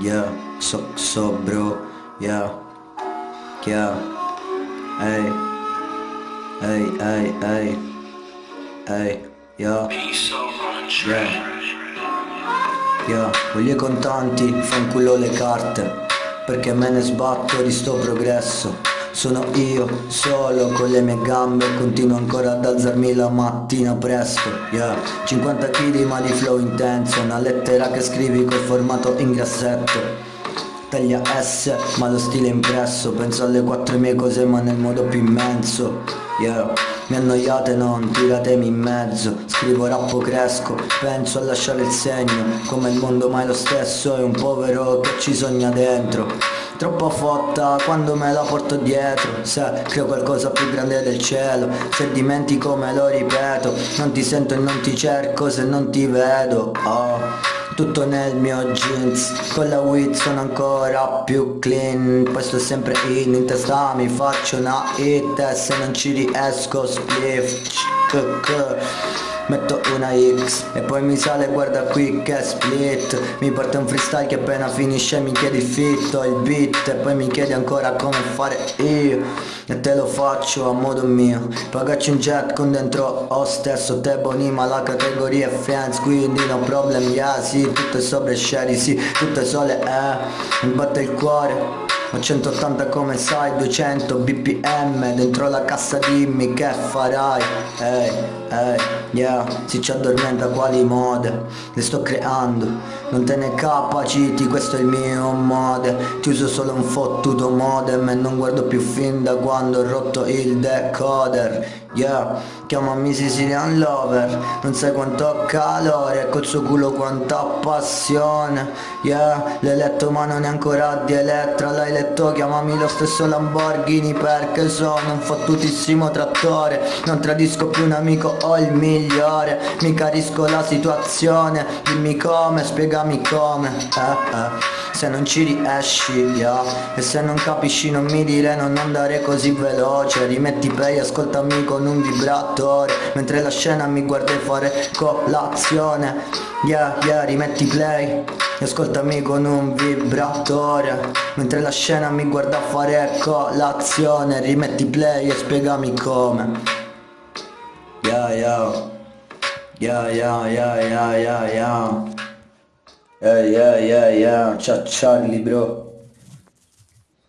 yeah, so, so bro, yeah, yeah, hey, hey, hey, hey, hey, yeah, yeah, yeah, voglio i contanti, fanculo le carte, perché me ne sbatto di sto progresso. Sono io, solo con le mie gambe Continuo ancora ad alzarmi la mattina presto Yeah, 50 kg ma di flow intenso Una lettera che scrivi col formato in grassetto. Taglia S ma lo stile impresso Penso alle quattro mie cose ma nel modo più immenso Yeah, mi annoiate non, tiratemi in mezzo Scrivo rappo cresco, penso a lasciare il segno Come il mondo mai lo stesso è un povero che ci sogna dentro Troppo fotta quando me la porto dietro Se creo qualcosa più grande del cielo Se dimentico me lo ripeto Non ti sento e non ti cerco se non ti vedo oh. Tutto nel mio jeans Con la weed sono ancora più clean Poi sto sempre in, in testa mi faccio una hit E se non ci riesco spliff Metto una X e poi mi sale guarda qui che split. Mi porta un freestyle che appena finisce mi chiedi fitto il beat E poi mi chiedi ancora come fare io. E te lo faccio a modo mio. Pagacci un jet con dentro ho stesso Te bonima la categoria fans Quindi no problem yeah sì Tutto è sopra e shady sì Tutto è sole eh. Mi batte il cuore a 180 come sai 200 bpm dentro la cassa dimmi che farai? Ehi, ehi, yeah Si ci addormenta quali mode? Le sto creando Non te ne capaciti questo è il mio mode. Ti uso solo un fottuto modem E non guardo più fin da quando ho rotto il decoder. Yeah, chiamami Sicilian Lover Non sai quanto calore Col suo culo quanta passione. Yeah, l'hai letto ma non è ancora di Elettra L'hai letto, chiamami lo stesso Lamborghini Perché sono un fottutissimo trattore. Non tradisco più un amico o il migliore. Mi carisco la situazione Dimmi come, spiegami come. Eh, eh. Se non ci riesci, yeah E se non capisci non mi dire non andare così veloce. Rimetti play, ascoltami con un vibratore. Mentre la scena mi guarda fare colazione Yeah, yeah, rimetti play Ascoltami con un vibratore Mentre la scena mi guarda fare colazione Rimetti play e spiegami come. Yeah, yeah Yeah, yeah, yeah, yeah, yeah, yeah Yeah, yeah, yeah, Ciao Charlie, bro